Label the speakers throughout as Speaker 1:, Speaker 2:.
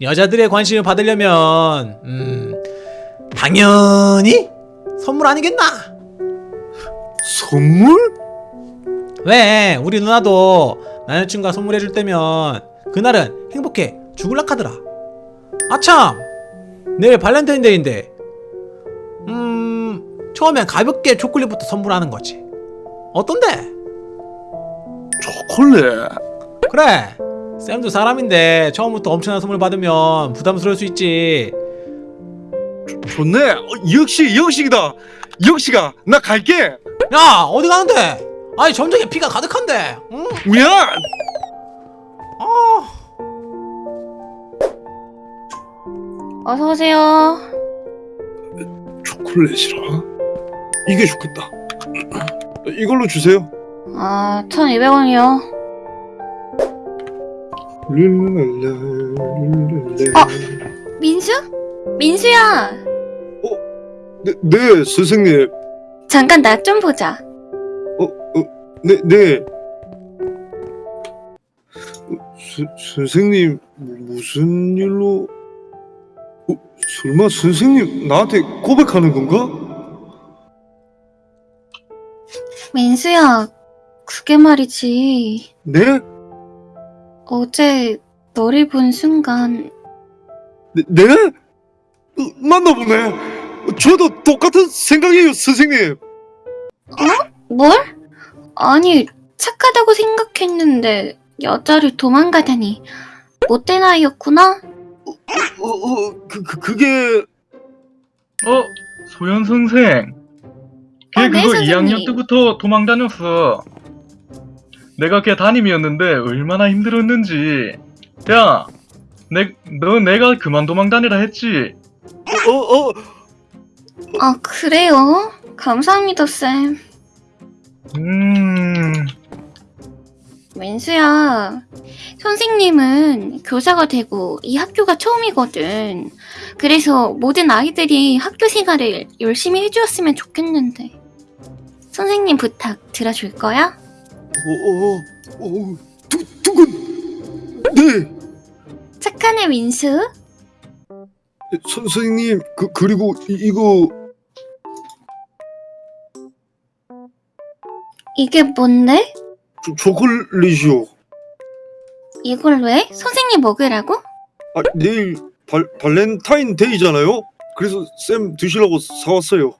Speaker 1: 여자들의 관심을 받으려면 음 당연히 선물 아니겠나?
Speaker 2: 선물?
Speaker 1: 왜 우리 누나도 남자친구가 선물해줄 때면 그날은 행복해 죽을락 하더라 아참 내일 발렌타인데이인데 음 처음엔 가볍게 초콜릿부터 선물하는 거지 어떤데?
Speaker 2: 초콜릿.
Speaker 1: 그래 쌤도 사람인데 처음부터 엄청난 선물 받으면 부담스러울 수 있지
Speaker 2: 좋네. 어, 역시 영식이다. 영식아, 나 갈게.
Speaker 1: 야 어디 가는데? 아니 점쟁이 피가 가득한데 응?
Speaker 2: 미안.
Speaker 1: 아
Speaker 3: 어서 오세요.
Speaker 2: 초콜릿이라. 이게 좋겠다. 이걸로 주세요.
Speaker 3: 아, 1,200원이요. 어? 민수? 민수야!
Speaker 2: 네, 네, 선생님.
Speaker 3: 잠깐 나 좀 보자.
Speaker 2: 네, 네. 어, 스, 선생님 무슨 일로? 어, 설마 선생님 나한테 고백하는 건가?
Speaker 3: 민수야, 그게 말이지.
Speaker 2: 네?
Speaker 3: 어제 너를 본 순간
Speaker 2: 네? 네? 어, 맞나 보네. 저도 똑같은 생각이에요, 선생님.
Speaker 3: 뭘? 아니, 착하다고 생각했는데 여자를 도망가다니. 못된 아이였구나?
Speaker 2: 어, 어, 그, 그 그게
Speaker 4: 어, 소연 선생. 걔
Speaker 3: 아, 네,
Speaker 4: 그거
Speaker 3: 선생님.
Speaker 4: 2학년 때부터 도망 다녔어. 내가 걔 담임이었는데 얼마나 힘들었는지. 야, 내, 너 내가 그만 도망 다니라 했지.
Speaker 2: 어, 어, 어,
Speaker 3: 아, 그래요? 감사합니다, 쌤.
Speaker 4: 음,
Speaker 3: 민수야, 선생님은 교사가 되고 이 학교가 처음이거든. 그래서 모든 아이들이 학교 생활을 열심히 해주었으면 좋겠는데. 선생님 부탁 들어줄 거야?
Speaker 2: 어, 어, 어, 두, 두근. 네,
Speaker 3: 착한 애 민수?
Speaker 2: 선, 선생님, 그, 그리고 이, 이거
Speaker 3: 이게 뭔데?
Speaker 2: 초, 초콜릿이요.
Speaker 3: 이걸 왜? 선생님 먹으라고?
Speaker 2: 아, 내일 발, 발렌타인데이잖아요? 그래서 쌤 드시라고 사왔어요.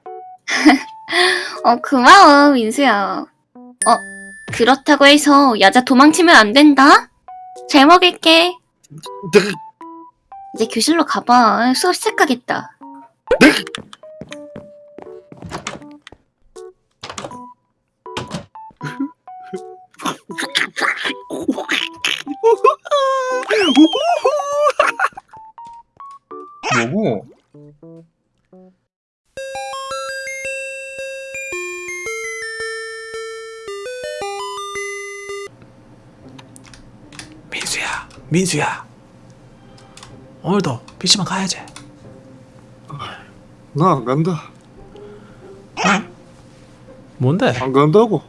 Speaker 3: 어, 고마워, 민수야. 어, 그렇다고 해서 여자 도망치면 안 된다? 잘 먹을게.
Speaker 2: 네,
Speaker 3: 이제 교실로 가봐. 수업 시작하겠다.
Speaker 4: 뭐고?
Speaker 1: 민수야 오늘도 PC방 가야지
Speaker 2: 나 안 간다.
Speaker 1: 어? 뭔데?
Speaker 2: 안 간다고.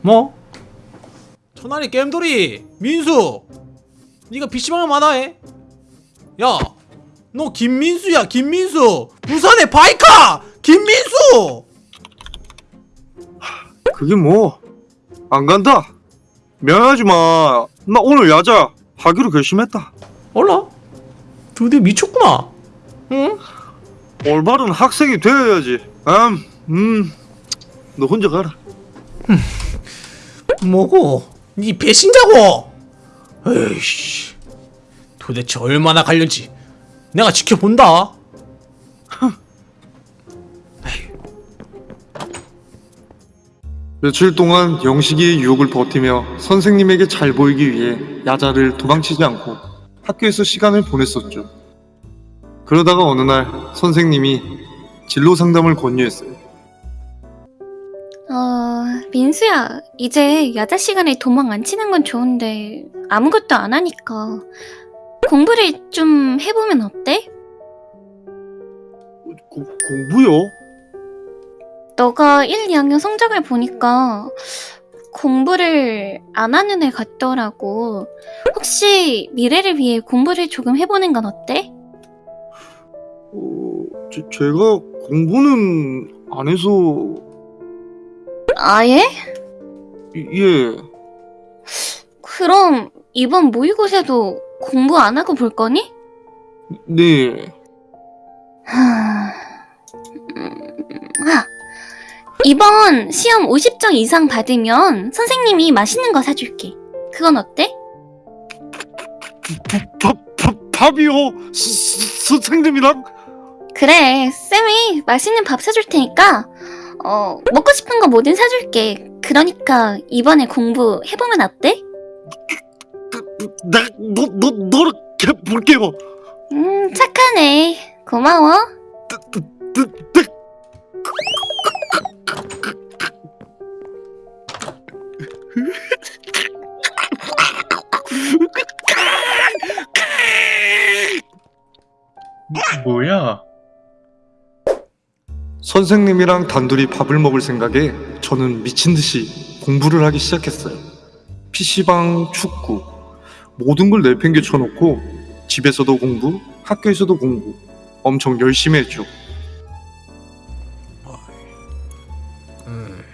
Speaker 1: 뭐? 천안이 게임돌이 민수 네가 PC방을 마다해? 야너 김민수야 김민수 부산의 바이카 김민수
Speaker 2: 그게 뭐? 안 간다. 미안하지 마. 나 오늘 야자 하기로 결심했다.
Speaker 1: 올라 드디어 미쳤구나 응?
Speaker 2: 올바른 학생이 되어야지. 음, 음. 너 혼자 가라.
Speaker 1: 뭐고? 네 배신자고? 에이씨 도대체 얼마나 갈렸지 내가 지켜본다
Speaker 2: 며칠 동안 영식이의 유혹을 버티며 선생님에게 잘 보이기 위해 야자를 도망치지 않고 학교에서 시간을 보냈었죠. 그러다가 어느 날 선생님이 진로 상담을 권유했어요.
Speaker 3: 어, 민수야, 이제 야자 시간에 도망 안 치는 건 좋은데 아무것도 안 하니까 공부를 좀 해보면 어때?
Speaker 2: 고, 공부요?
Speaker 3: 너가 1, 2학년 성적을 보니까 공부를 안 하는 애 같더라고. 혹시 미래를 위해 공부를 조금 해보는 건 어때?
Speaker 2: 어, 제, 제가 공부는 안 해서
Speaker 3: 아예?
Speaker 2: 예.
Speaker 3: 그럼 이번 모의고사도 공부 안 하고 볼 거니?
Speaker 2: 네.
Speaker 3: 하... 음, 아, 이번 시험 50점 이상 받으면 선생님이 맛있는 거 사줄게. 그건 어때?
Speaker 2: 밥, 밥, 밥이요? 선생님이랑?
Speaker 3: 그래, 쌤이 맛있는 밥 사줄 테니까, 어, 먹고 싶은 거 뭐든 사줄게. 그러니까 이번에 공부 해보면 어때?
Speaker 2: 나, 너, 너, 노력해 볼게요.
Speaker 3: 음, 착하네. 고마워.
Speaker 2: 선생님이랑 단둘이 밥을 먹을 생각에 저는 미친 듯이 공부를 하기 시작했어요. PC방, 축구, 모든 걸 내팽개 쳐 놓고 집에서도 공부, 학교에서도 공부 엄청 열심히 했죠.
Speaker 1: 음.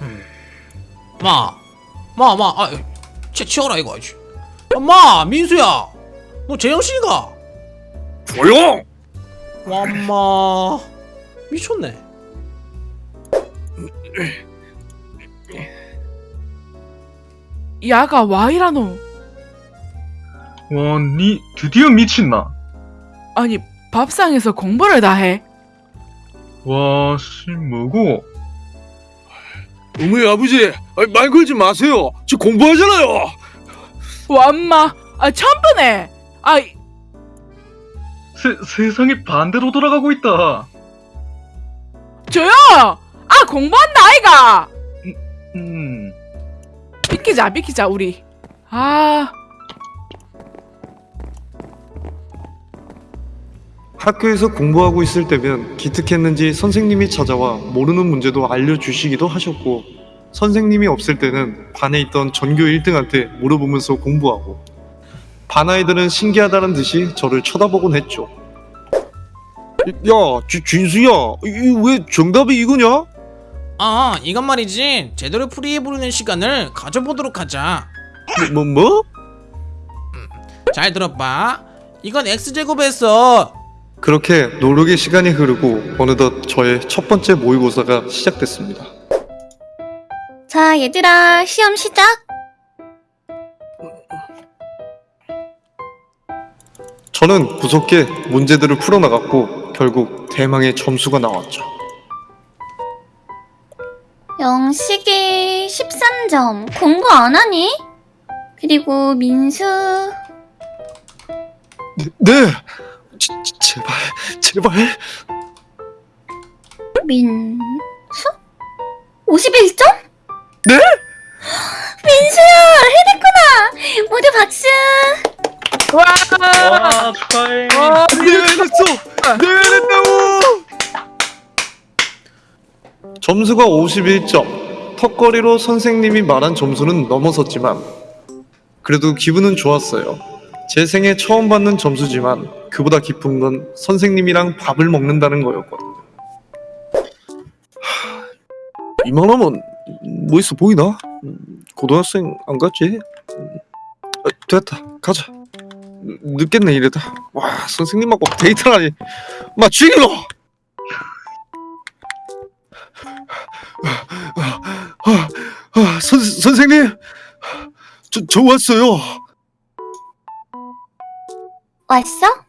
Speaker 1: 음. 마, 마, 마, 아, 채 치워라 이거. 아이씨. 아, 마, 민수야, 너 재영 씨가?
Speaker 2: 조용!
Speaker 1: 와마, 미쳤네.
Speaker 5: 야가 와이라노.
Speaker 4: 와, 니 드디어 미친나?
Speaker 5: 아니 밥상에서 공부를 다 해.
Speaker 4: 와, 씨, 뭐고?
Speaker 2: 어머니 아버지 말 걸지 마세요. 저 공부하잖아요.
Speaker 5: 와 엄마, 아 천번에. 아
Speaker 4: 세, 세상이 반대로 돌아가고 있다.
Speaker 5: 조용. 아 공부한다 아이가.
Speaker 4: 음,
Speaker 5: 비키자 비키자 우리. 아
Speaker 2: 학교에서 공부하고 있을 때면 기특했는지 선생님이 찾아와 모르는 문제도 알려주시기도 하셨고 선생님이 없을 때는 반에 있던 전교 1등한테 물어보면서 공부하고 반 아이들은 신기하다는 듯이 저를 쳐다보곤 했죠. 야, 지, 진수야, 왜 정답이 이거냐?
Speaker 1: 아, 이건 말이지. 제대로 풀이해 보는 시간을 가져보도록 하자.
Speaker 2: 뭐, 뭐?
Speaker 1: 잘 들어봐. 이건 x 제곱에서
Speaker 2: 그렇게 노력의 시간이 흐르고 어느덧 저의 첫 번째 모의고사가 시작됐습니다.
Speaker 3: 자, 얘들아, 시험 시작.
Speaker 2: 저는 무섭게 문제들을 풀어나갔고 결국 대망의 점수가 나왔죠.
Speaker 3: 영식이 13점. 공부 안 하니? 그리고 민수
Speaker 2: 네, 제, 제- 제발, 제발.
Speaker 3: 민수? 51점?
Speaker 2: 네?
Speaker 3: 민수야, 해냈구나. 모두 박수.
Speaker 5: 와.
Speaker 4: 와, 축하해.
Speaker 5: 와,
Speaker 2: 네, 해냈어. 네, 해냈다고. 점수가 51점. 턱걸이로 선생님이 말한 점수는 넘어섰지만 그래도 기분은 좋았어요. 제 생애 처음 받는 점수지만 그보다 기쁜 건 선생님이랑 밥을 먹는다는 거였거든요. 하, 이만하면 뭐 있어 보이나? 음, 고등학생 안 갔지? 음, 아, 됐다 가자. 늦겠네 이래다. 와 선생님하고 데이트를 하니 마 죽일러. 선 선생님 저, 저 왔어요.
Speaker 3: 왔어?